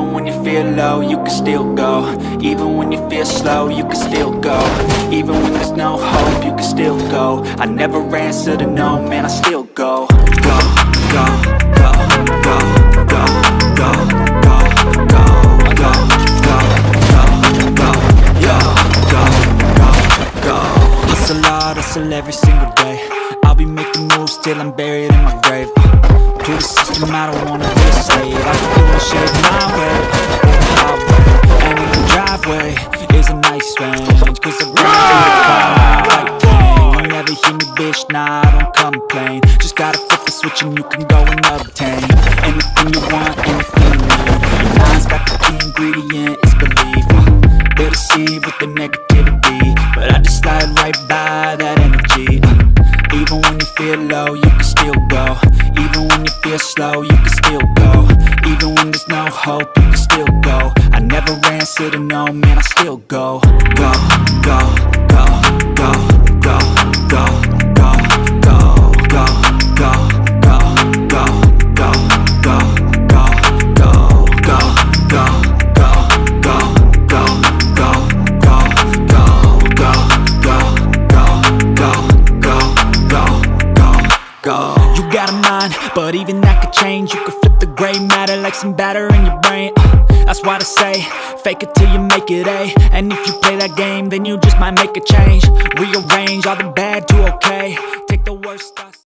Even when you feel low, you can still go Even when you feel slow, you can still go Even when there's no hope, you can still go I never answer to no, man, I still go Go, go, go, go, go, go, go, go, go, go, go, go, go, go Hustle hard, hustle every single day I'll be making moves till I'm buried in my grave To the system, I don't wanna be a slave I can do my shit my way, highway And in the driveway is a nice range. Cause I grind till the right thing You never hear me, bitch, nah, I don't complain. Just gotta flip the switch and you can go and obtain. Anything you want, anything you need. Your mind's got the key ingredient, it's belief. Uh, They deceive with the negativity. But I just slide right by that energy. Uh, Even when you feel low, you you you can still go. Even when there's no hope, you can still go. I never answer to no, man, I still go, go, go, go. You got a mind, but even that could change. You could flip the gray matter like some batter in your brain. Uh, That's why they say, fake it till you make it A. And if you play that game, then you just might make a change. Rearrange all the bad to okay. Take the worst thoughts.